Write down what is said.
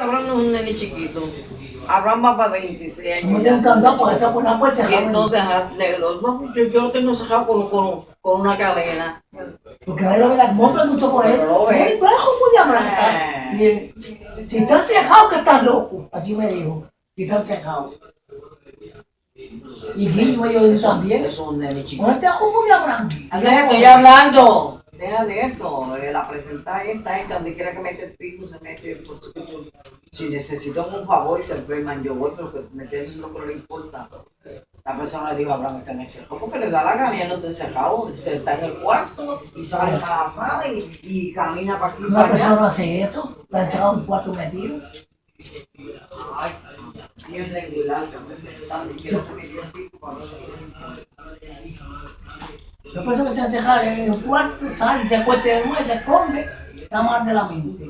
Abraham no es un nene chiquito. Abraham va para 26 años. Un candado porque está por una puerta. Y entonces, yo, yo lo tengo cerrado con, con, con una cadena. Porque lo ve la moto junto con él. Pero de blanca. Eh. Y si están cejados que están locos. Así me dijo. Si están cejados. Y Guillo ellos también. Es un nene chiquito. No está como de Abraham. Andrés, estoy hablando. Deja de eso. La presenta esta, esta, donde quiera que mete el pico, se mete. Por supuesto. Si necesito un favor y se enferman, yo voy, pero que meter es lo que no le importa. La persona le dijo, Abraham está en el cerco, porque le da la gana, no está encerrado, se está en el cuarto y sale para la sala y, y camina para aquí Una persona no hace eso. Está encerrado en un cuarto metido. Ay, bien regular, a el pico para La persona que está encerrada en un cuarto, sale, se acuesta de nuevo, se esconde. Está mal de la mente.